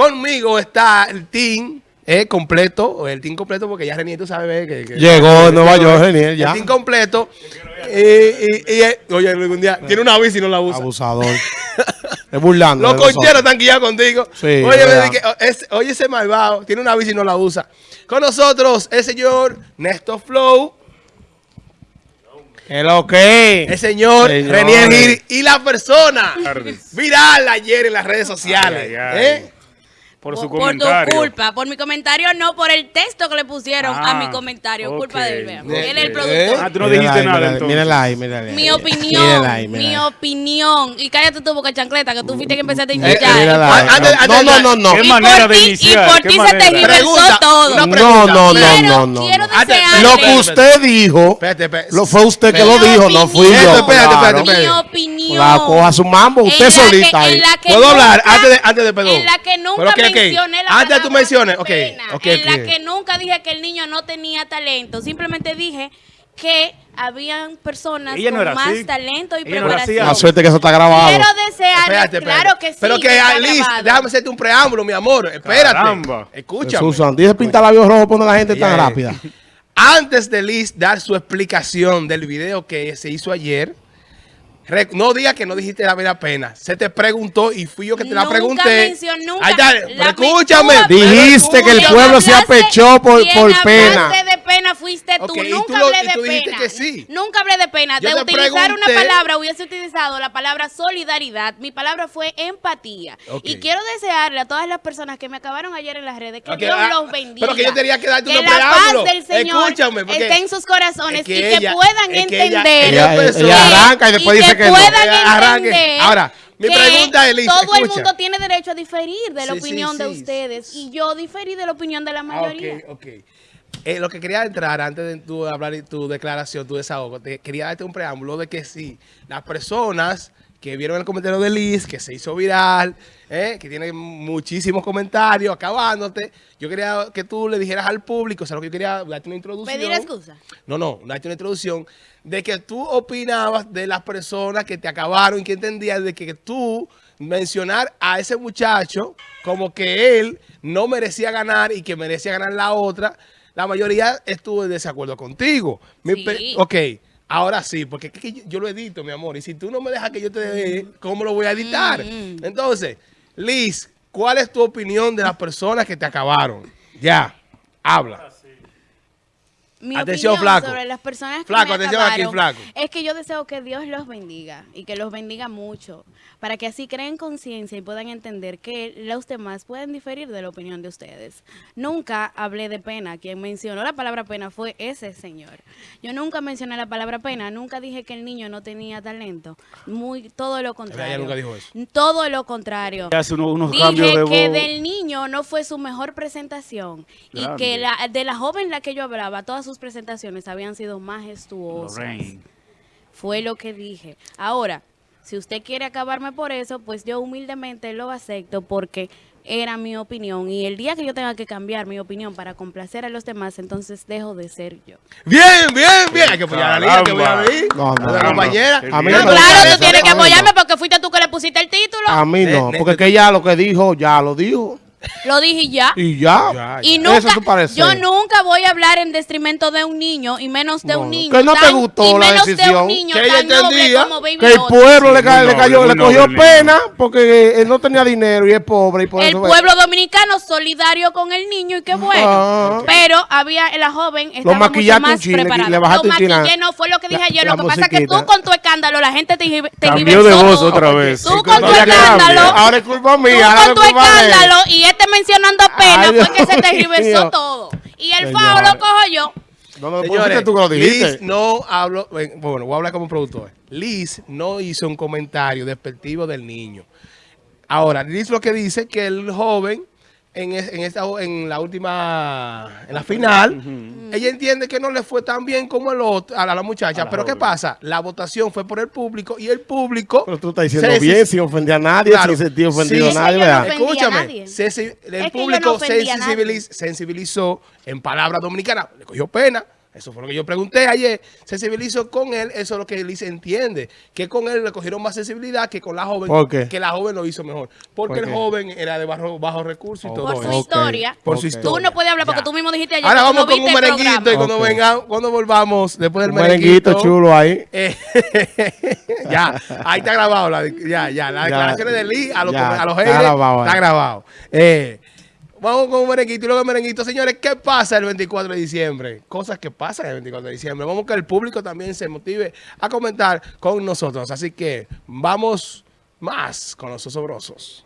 Conmigo está el team eh, completo, o el team completo, porque ya Renier, tú sabes que... que Llegó en Nueva York, Renier, ya. El team completo. Y, y, y, eh, oye, algún día, tiene una bici y no la usa. Abusador. es burlando. Los concheros están guiados contigo. Sí, oye, me verdad. dije, es- oye, ese malvado, tiene una bici y no la usa. Con nosotros, el señor Néstor Flow, ¿Qué lo que? el señor Señores. Renier Gil y la persona tardes. viral ayer en las redes sociales. Ay, ay, ay. Por su por, por comentario. tu culpa, por mi comentario, no por el texto que le pusieron a Ah, mi comentario. Culpa ok. de. De- Él es el productor. Ah, tú no Mírala dijiste ahí, nada mírala- entonces. Mírala ahí, mírala ahí. Mi Mírala opinión, ahí, mírala mi opinión. Y cállate tú, boca chancleta, que tú fuiste que empezaste a Eh, mírala. Antes- antes- No, no, no, no. ¿Qué Y manera por de ti- iniciar? Y por ¿Qué ti se te reversó todo. No, no, no, no, no. quiero desearle- Lo que usted dijo, lo fue usted que lo dijo, no fui yo. Espérate, espérate, espérate. Mi opinión. La coja su mambo, usted En la solita que- ahí. que ¿Puedo hablar? nunca- Antes de- antes de- perdón. En la que nunca mencioné la Antes de tú menciones, ok, pena. ok, En la que nunca dije que el niño no tenía talento. Simplemente dije que habían personas Ella no con era más así. talento y Ella no era así. preparación. La suerte que eso está grabado. Quiero espérate. claro que sí. Pero que, está Liz, grabado. déjame hacerte un preámbulo, mi amor. Espérate. Caramba. Escúchame. Susan, dice pintar labios rojos pone la gente tan Yeah. rápida. Antes de Liz dar su explicación del video que se hizo ayer, no diga que no dijiste la verdad pena. Se te preguntó y fui yo que te la Nunca pregunté. mencionó- nunca- Ahí está, la- escúchame. Dijiste que el pueblo se apechó por, por pena. Pena fuiste tú. Nunca tú lo- hablé de tú pena. que sí. Nunca hablé de pena. Yo de utilizar una palabra hubiese utilizado la palabra solidaridad. Mi palabra fue empatía. Y quiero desearle a todas las personas que me acabaron ayer en las redes que Dios ah, los bendiga. pero que yo tenía que darte Que un la paz del Señor Escúchame, porque esté en sus corazones es que y que puedan es que ella- entender. ella Ella, empezó- ella arranca y después y dice que no. puedan arranque. entender Ahora, mi que pregunta es, todo el mundo tiene derecho a diferir de la Sí, sí, opinión de ustedes y yo diferí de la opinión de la Ah, mayoría. ok, ok. Eh, lo que quería entrar antes de tu hablar y tu declaración, tu desahogo, te quería darte un preámbulo de que sí, las personas que vieron el comentario de Liz, que se hizo viral, eh, que tiene muchísimos comentarios, acabándote, yo quería que tú le dijeras al público, o sea, lo que yo quería darte una introducción. Pedir excusa. No, no, darte una introducción de que tú opinabas de las personas que te acabaron y que entendías de que tú mencionar a ese muchacho como que él no merecía ganar y que merecía ganar la otra, la mayoría estuvo en desacuerdo contigo. Mi Sí. ok, ahora sí, porque es que yo, yo lo edito, mi amor, y si tú no me dejas que yo te dé, ¿cómo lo voy a editar? Mm. Entonces, Liz, ¿cuál es tu opinión de las personas que te acabaron? Ya, habla. Mi Atención, opinión flaco. sobre las personas que Flaco, me atención aquí, acabaron flaco. Es que yo deseo que Dios los bendiga y que los bendiga mucho, para que así creen conciencia y puedan entender que los demás pueden diferir de la opinión de ustedes. Nunca hablé de pena. Quien mencionó la palabra pena fue ese señor. Yo nunca mencioné la palabra pena. Nunca dije que el niño no tenía talento. Muy todo lo contrario. nunca dijo eso. Todo lo contrario. Hace unos, unos Dije cambios de que voz. del niño no fue su mejor presentación y que la, de la joven la que yo hablaba, todas sus presentaciones habían sido majestuosas. Lorraine. Fue lo que dije. Ahora, si usted quiere acabarme por eso, pues yo humildemente lo acepto porque era mi opinión y el día que yo tenga que cambiar mi opinión para complacer a los demás, entonces dejo de ser yo. Bien, bien, bien. Hay que apoyar a Liz, hay que apoyar a Liz. No, no, a la no. compañera. Mí no No, claro, tú tienes que mí apoyarme porque fuiste tú que le pusiste el título. A mí no, porque es que ya lo que dijo, ya lo dijo. Lo dije ya. Y ya. Ya, Y ya. nunca, Eso es tu parecer. yo nunca voy a hablar en detrimento de un niño y menos de No, un niño. Que no te tan- gustó y la menos de decisión. un niño Que ella tan noble entendía Que el pueblo le, ca- le cayó, le cogió noble, pena porque él no tenía dinero y es pobre y por El eso pueblo dominicano solidario con el niño y qué bueno. Ah. Pero había la joven estaba mucho maquillaste más chile, preparada. le bajaste Lo maquillé, no fue lo que dije La- ayer. Lo que pasa es que tú con tu escándalo, la gente te, te Cambió de voz otra vez. Tú con tu escándalo. Ahora es culpa Tú mía. ahora con tu de escándalo y mencionando pena Ay, fue que se te mío. reversó todo. Y el fao lo cojo yo. No, no, no, Señores, fuiste tú que lo dijiste. Liz no habló, bueno, voy a hablar como productor. Liz no hizo un comentario despectivo del niño. Ahora, Liz lo que dice que el joven en, es- en esta en la última en la final, ella entiende que no le fue tan bien como el otro, a la, a la muchacha, A la pero ¿qué joven. pasa? La votación fue por el público y el público Pero tú estás diciendo se- bien, sin ofender a nadie, Claro. sin sentir ofendido Sí. a nadie, ¿verdad? no ofendí a Escúchame, nadie. se- el Es público no sensibiliz- sensibilizó en palabras dominicanas, le cogió pena, Eso fue lo que yo pregunté ayer. Sensibilizo con él, eso es lo que Liz entiende. Que con él le cogieron más sensibilidad que con la joven. Que la joven lo hizo mejor. Porque ¿Por el joven era de bajo, bajo recursos y Oh. todo Por su eso. Historia. Por su historia. Tú no puedes hablar porque Ya. tú mismo dijiste ayer Ahora vamos con un merenguito y cuando, venga, cuando volvamos después del Un merenguito merenguito. chulo ahí. eh, ya, ahí está grabado. La, ya, ya, las declaraciones de Lee a los, ya, a los está grabado está grabado. Eh, vamos con un merenguito y luego el merenguito. Señores, ¿qué pasa el 24 de diciembre? Cosas que pasan el 24 de diciembre. Vamos que el público también se motive a comentar con nosotros. Así que vamos más con los osobrosos.